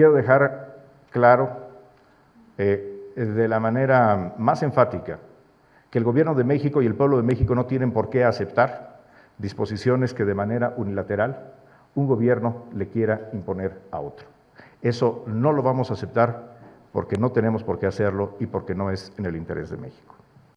Quiero dejar claro eh, de la manera más enfática que el Gobierno de México y el pueblo de México no tienen por qué aceptar disposiciones que de manera unilateral un gobierno le quiera imponer a otro. Eso no lo vamos a aceptar porque no tenemos por qué hacerlo y porque no es en el interés de México.